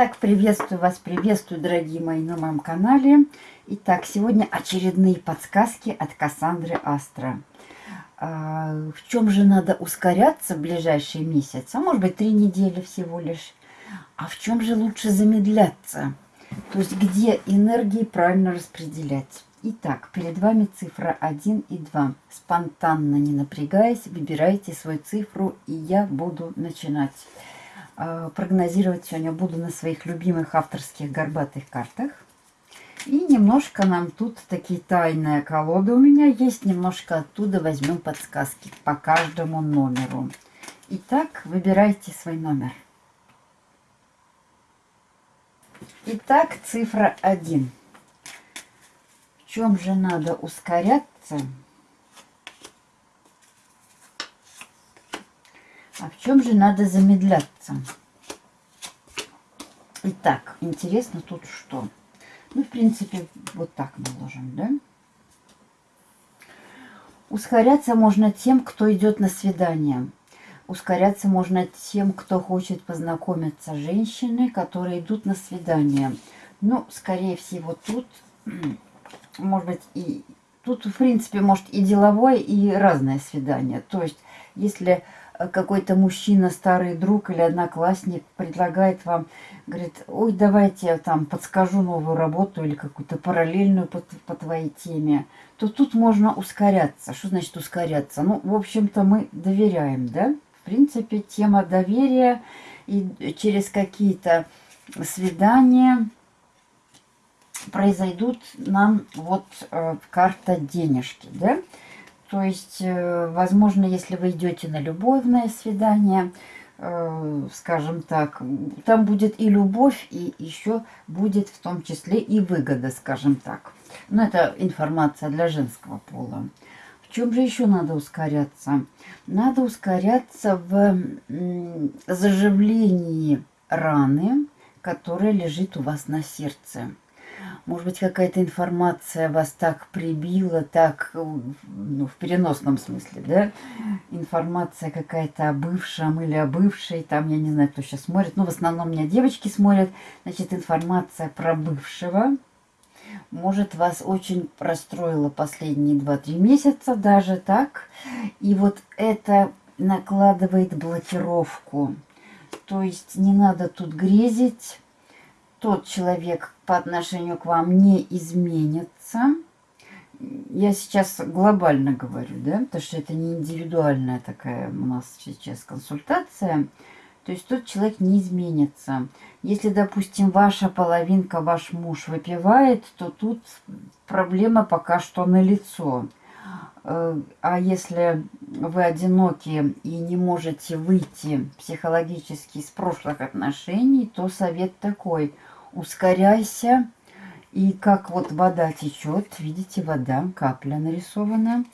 Итак, приветствую вас, приветствую, дорогие мои, на моем канале. Итак, сегодня очередные подсказки от Кассандры Астра. А, в чем же надо ускоряться в ближайший месяц? А может быть, три недели всего лишь. А в чем же лучше замедляться? То есть, где энергии правильно распределять? Итак, перед вами цифра 1 и 2. Спонтанно, не напрягаясь, выбирайте свою цифру, и я буду начинать. А, прогнозировать сегодня буду на своих любимых авторских горбатых картах. И немножко нам тут такие тайные колоды у меня есть. Немножко оттуда возьмем подсказки по каждому номеру. Итак, выбирайте свой номер. Итак, цифра 1. В чем же надо ускоряться? А в чем же надо замедляться? Итак, интересно тут что? Ну, в принципе, вот так наложим, да? Ускоряться можно тем, кто идет на свидание. Ускоряться можно тем, кто хочет познакомиться. Женщины, которые идут на свидание. Ну, скорее всего, тут, может быть, и... Тут, в принципе, может и деловое, и разное свидание. То есть, если какой-то мужчина, старый друг или одноклассник предлагает вам, говорит, ой, давайте я там подскажу новую работу или какую-то параллельную по, по твоей теме, то тут можно ускоряться. Что значит ускоряться? Ну, в общем-то, мы доверяем, да? В принципе, тема доверия и через какие-то свидания произойдут нам вот э, карта денежки, да? То есть, э, возможно, если вы идете на любовное свидание, э, скажем так, там будет и любовь, и еще будет в том числе и выгода, скажем так. Но это информация для женского пола. В чем же еще надо ускоряться? Надо ускоряться в заживлении раны, которая лежит у вас на сердце. Может быть, какая-то информация вас так прибила, так, ну, в переносном смысле, да? Информация какая-то о бывшем или о бывшей, там, я не знаю, кто сейчас смотрит, но в основном меня девочки смотрят. Значит, информация про бывшего, может, вас очень расстроила последние 2-3 месяца, даже так. И вот это накладывает блокировку. То есть не надо тут грезить, тот человек по отношению к вам не изменится. Я сейчас глобально говорю, да, потому что это не индивидуальная такая у нас сейчас консультация. То есть тот человек не изменится. Если, допустим, ваша половинка, ваш муж выпивает, то тут проблема пока что налицо. Э, а если вы одиноки и не можете выйти психологически из прошлых отношений, то совет такой – ускоряйся. И как вот вода течет, видите, вода, капля нарисована.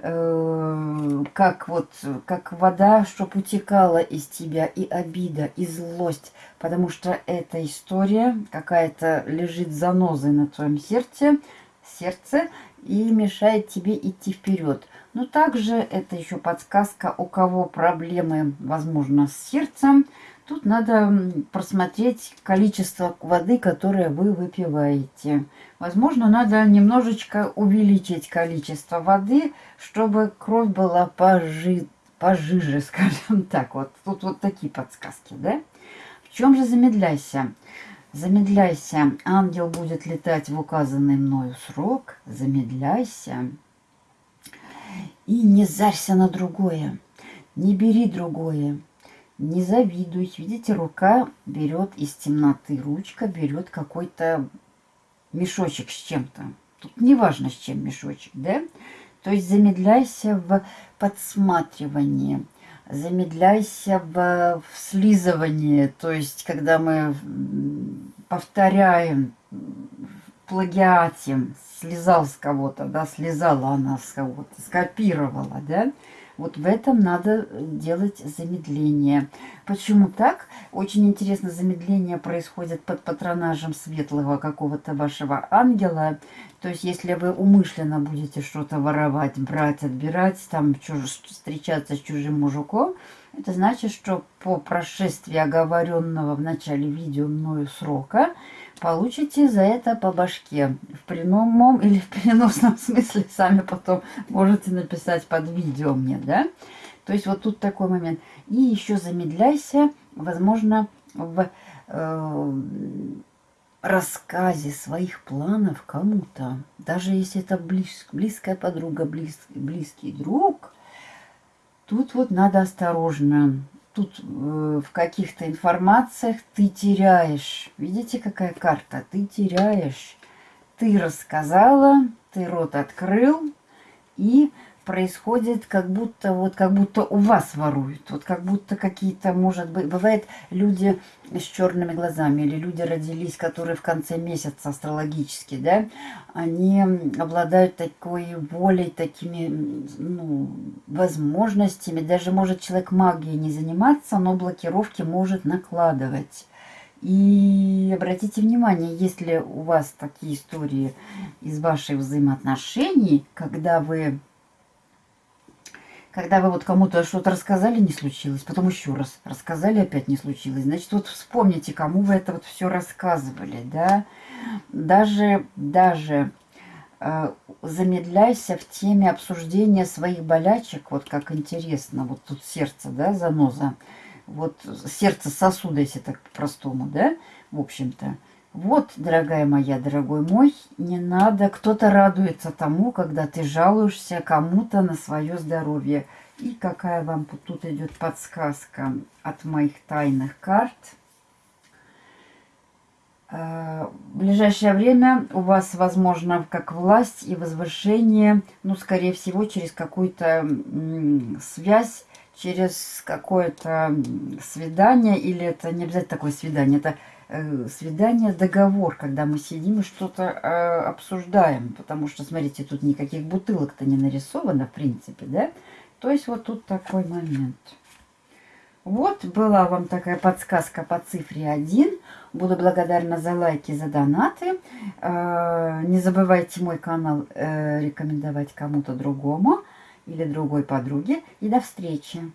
Э, как вот, как вода, чтобы утекала из тебя и обида, и злость. Потому что эта история какая-то лежит занозой на твоем сердце, сердце и мешает тебе идти вперед. Но также это еще подсказка, у кого проблемы, возможно, с сердцем, Тут надо просмотреть количество воды, которое вы выпиваете. Возможно, надо немножечко увеличить количество воды, чтобы кровь была пожи... пожиже, скажем так. Вот тут вот такие подсказки, да? В чем же замедляйся? Замедляйся. Ангел будет летать в указанный мною срок. Замедляйся. И не зарься на другое. Не бери другое. Не завидуйте. Видите, рука берет из темноты. Ручка берет какой-то мешочек с чем-то. Тут не важно, с чем мешочек, да? То есть замедляйся в подсматривании, замедляйся в, в слизывании. То есть, когда мы повторяем, плагиате, слезал с кого-то, да, слезала она с кого-то, скопировала, да, вот в этом надо делать замедление. Почему так? Очень интересно, замедление происходит под патронажем светлого какого-то вашего ангела. То есть, если вы умышленно будете что-то воровать, брать, отбирать, там чуж... встречаться с чужим мужиком, это значит, что по прошествии оговоренного в начале видео мною срока получите за это по башке. В прямом или в переносном смысле сами потом можете написать под видео мне, да? То есть вот тут такой момент. И еще замедляйся, возможно, в э, рассказе своих планов кому-то. Даже если это близ, близкая подруга, близ, близкий друг, тут вот надо осторожно. Тут э, в каких-то информациях ты теряешь. Видите, какая карта? Ты теряешь. Ты рассказала, ты рот открыл, и происходит, как будто вот как будто у вас воруют. Вот как будто какие-то, может быть, бывает люди с черными глазами или люди родились, которые в конце месяца астрологически, да, они обладают такой волей, такими ну, возможностями. Даже может человек магией не заниматься, но блокировки может накладывать. И обратите внимание, если у вас такие истории из ваших взаимоотношений, когда вы когда вы вот кому-то что-то рассказали, не случилось, потом еще раз рассказали, опять не случилось. Значит, вот вспомните, кому вы это вот все рассказывали, да. Даже, даже э, замедляйся в теме обсуждения своих болячек, вот как интересно, вот тут сердце, да, заноза, вот сердце сосуда, если так по-простому, да, в общем-то. Вот, дорогая моя, дорогой мой, не надо, кто-то радуется тому, когда ты жалуешься кому-то на свое здоровье. И какая вам тут идет подсказка от моих тайных карт. Э, в ближайшее время у вас, возможно, как власть и возвышение, ну, скорее всего, через какую-то связь, через какое-то свидание, или это не обязательно такое свидание, это Э, свидание, договор, когда мы сидим и что-то э, обсуждаем. Потому что, смотрите, тут никаких бутылок-то не нарисовано, в принципе, да? То есть вот тут такой момент. Вот была вам такая подсказка по цифре 1. Буду благодарна за лайки, за донаты. Э, не забывайте мой канал э, рекомендовать кому-то другому или другой подруге. И до встречи!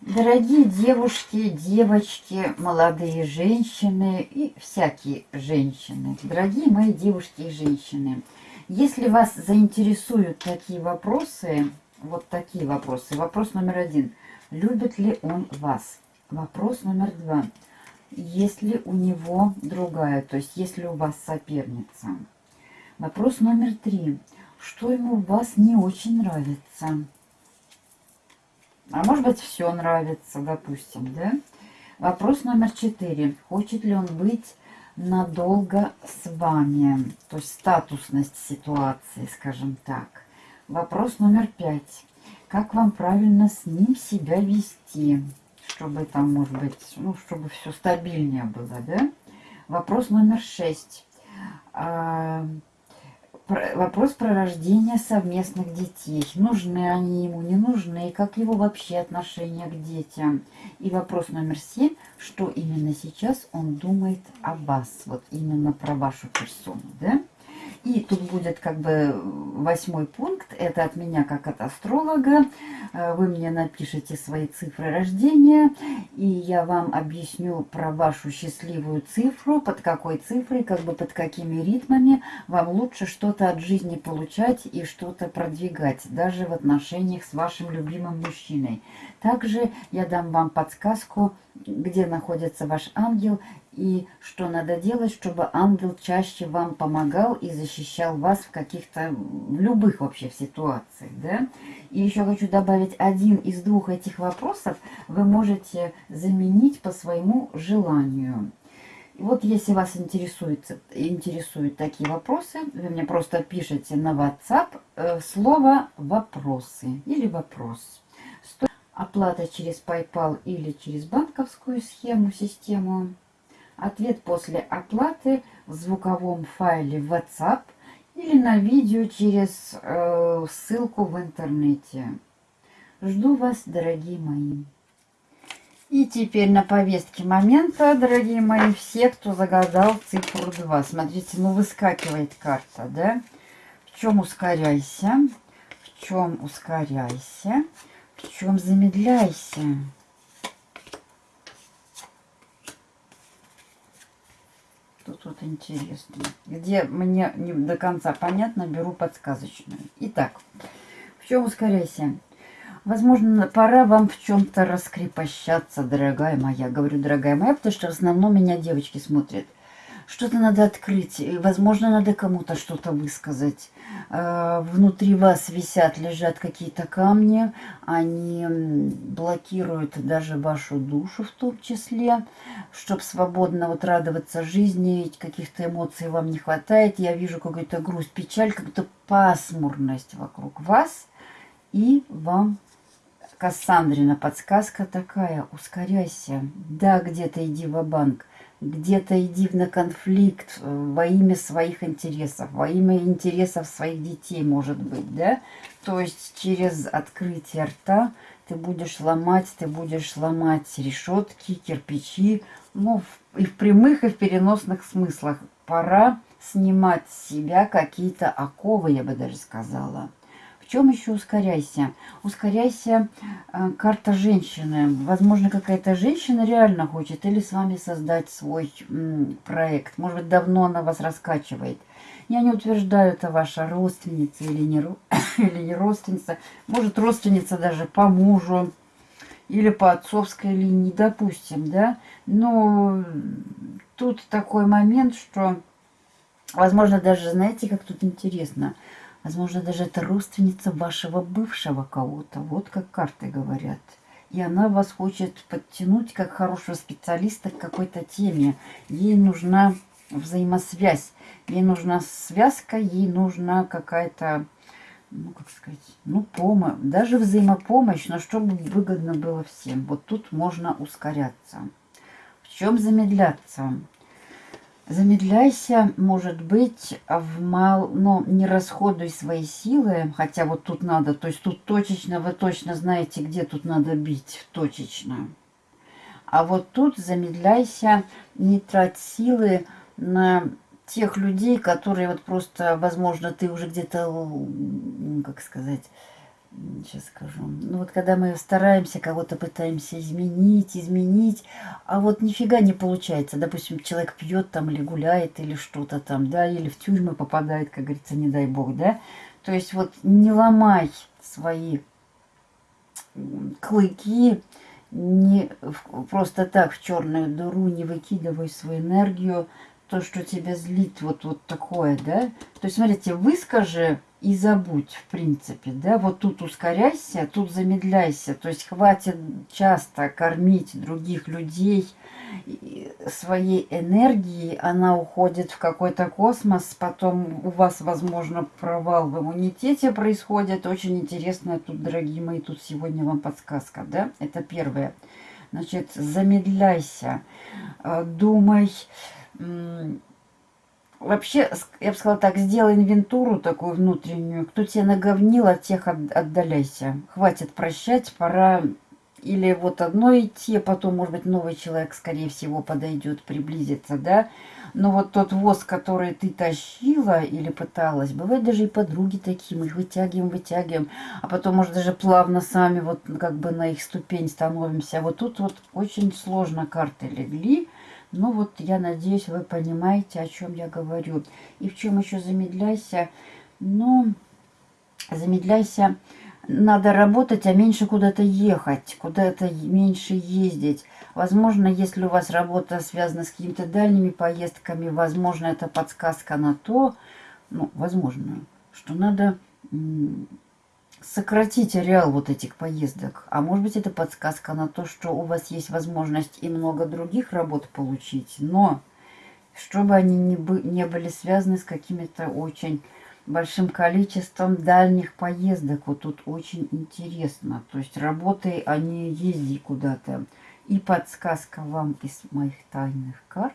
Дорогие девушки, девочки, молодые женщины и всякие женщины, дорогие мои девушки и женщины, если вас заинтересуют такие вопросы, вот такие вопросы. Вопрос номер один. Любит ли он вас? Вопрос номер два. Есть ли у него другая, то есть есть ли у вас соперница? Вопрос номер три. Что ему у вас не очень нравится? А может быть, все нравится, допустим, да? Вопрос номер четыре. Хочет ли он быть надолго с вами? То есть статусность ситуации, скажем так. Вопрос номер пять. Как вам правильно с ним себя вести? Чтобы там, может быть, ну, чтобы все стабильнее было, да? Вопрос номер шесть. Вопрос про рождение совместных детей. Нужны они ему, не нужны, как его вообще отношение к детям. И вопрос номер семь, что именно сейчас он думает о вас, вот именно про вашу персону, да? И тут будет как бы восьмой пункт, это от меня как от астролога. Э, вы мне напишите свои цифры рождения, и я вам объясню про вашу счастливую цифру, под какой цифрой, как бы под какими ритмами вам лучше что-то от жизни получать и что-то продвигать, даже в отношениях с вашим любимым мужчиной. Также я дам вам подсказку, где находится ваш ангел и что надо делать, чтобы ангел чаще вам помогал и защищал вас в каких-то, любых вообще ситуациях, да. И еще хочу добавить, один из двух этих вопросов вы можете заменить по своему желанию. Вот если вас интересует, интересуют такие вопросы, вы мне просто пишите на WhatsApp э, слово «вопросы» или «вопрос». Оплата через PayPal или через банковскую схему, систему. Ответ после оплаты в звуковом файле WhatsApp или на видео через э, ссылку в интернете. Жду вас, дорогие мои. И теперь на повестке момента, дорогие мои, все, кто загадал цифру 2. Смотрите, ну выскакивает карта, да? В чем ускоряйся? В чем ускоряйся? В чем замедляйся? Тут вот интересно. Где мне не до конца понятно, беру подсказочную. Итак, в чем ускоряйся? Возможно, пора вам в чем-то раскрепощаться, дорогая моя. Говорю, дорогая моя, потому что в основном меня девочки смотрят. Что-то надо открыть, возможно, надо кому-то что-то высказать. Э, внутри вас висят, лежат какие-то камни, они блокируют даже вашу душу в том числе, чтобы свободно вот радоваться жизни, каких-то эмоций вам не хватает. Я вижу какую-то грусть, печаль, какую-то пасмурность вокруг вас, и вам Кассандрина подсказка такая, ускоряйся. Да, где-то иди в банк где-то иди на конфликт э, во имя своих интересов, во имя интересов своих детей, может быть, да? То есть через открытие рта ты будешь ломать, ты будешь ломать решетки, кирпичи, ну, и в прямых, и в переносных смыслах. Пора снимать с себя какие-то оковы, я бы даже сказала чем еще ускоряйся? Ускоряйся, э, карта женщины. Возможно, какая-то женщина реально хочет или с вами создать свой м, проект. Может быть, давно она вас раскачивает. Я не утверждаю, это ваша родственница или не, или не родственница. Может, родственница даже по мужу или по отцовской линии, допустим, да. Но тут такой момент, что, возможно, даже, знаете, как тут интересно – Возможно, даже это родственница вашего бывшего кого-то. Вот как карты говорят. И она вас хочет подтянуть как хорошего специалиста к какой-то теме. Ей нужна взаимосвязь. Ей нужна связка, ей нужна какая-то, ну, как сказать, ну, помощь. Даже взаимопомощь, но чтобы выгодно было всем. Вот тут можно ускоряться. В чем замедляться? Замедляйся, может быть, в мал, но не расходуй свои силы, хотя вот тут надо, то есть тут точечно, вы точно знаете, где тут надо бить, точечно. А вот тут замедляйся, не трать силы на тех людей, которые вот просто, возможно, ты уже где-то, как сказать, сейчас скажу. Ну вот когда мы стараемся, кого-то пытаемся изменить, изменить, а вот нифига не получается. Допустим, человек пьет там или гуляет, или что-то там, да, или в тюрьмы попадает, как говорится, не дай бог, да. То есть вот не ломай свои клыки, не просто так в черную дыру, не выкидывай свою энергию, то, что тебя злит, вот, вот такое, да. То есть, смотрите, выскажи и забудь, в принципе, да, вот тут ускоряйся, тут замедляйся, то есть хватит часто кормить других людей своей энергией, она уходит в какой-то космос, потом у вас, возможно, провал в иммунитете происходит, очень интересно тут, дорогие мои, тут сегодня вам подсказка, да, это первое, значит, замедляйся, э, думай, Вообще, я бы сказала так, сделай инвентуру такую внутреннюю. Кто тебе наговнил, от тех отдаляйся. Хватит прощать, пора или вот одно идти, а потом, может быть, новый человек, скорее всего, подойдет, приблизится, да. Но вот тот воз, который ты тащила или пыталась, бывает даже и подруги такие, мы их вытягиваем, вытягиваем, а потом, может, даже плавно сами вот как бы на их ступень становимся. Вот тут вот очень сложно карты легли, ну вот, я надеюсь, вы понимаете, о чем я говорю. И в чем еще замедляйся? Ну, замедляйся, надо работать, а меньше куда-то ехать, куда-то меньше ездить. Возможно, если у вас работа связана с какими-то дальними поездками, возможно, это подсказка на то, ну, возможно, что надо сократить ареал вот этих поездок. А может быть, это подсказка на то, что у вас есть возможность и много других работ получить, но чтобы они не, бы, не были связаны с какими-то очень большим количеством дальних поездок. Вот тут очень интересно. То есть работай, а не езди куда-то. И подсказка вам из моих тайных карт.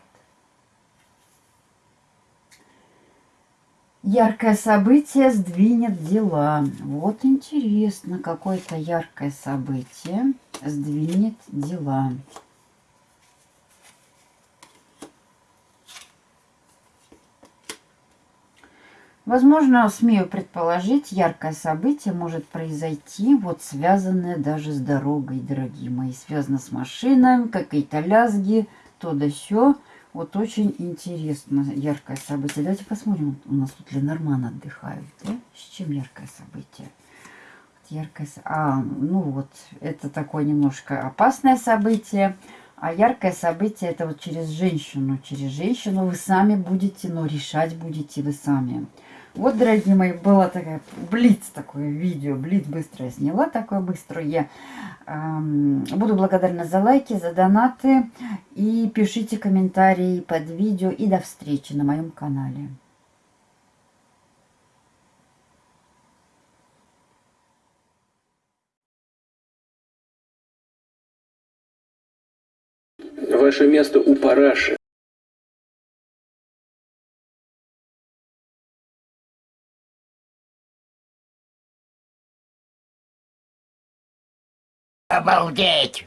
Яркое событие сдвинет дела. Вот интересно, какое-то яркое событие сдвинет дела. Возможно, смею предположить, яркое событие может произойти, вот связанное даже с дорогой, дорогие мои. Связано с машиной, какие-то лязги, то да сё. Вот очень интересно яркое событие. Давайте посмотрим. У нас тут Ленорман отдыхают. Да? С чем яркое событие? Яркое... А, ну вот, это такое немножко опасное событие. А яркое событие это вот через женщину. Через женщину вы сами будете, но решать будете вы сами. Вот, дорогие мои, было такое блиц такое видео, блиц быстро я сняла, такое быстро я. Эм, буду благодарна за лайки, за донаты и пишите комментарии под видео и до встречи на моем канале. Ваше место у параши. Обалдеть!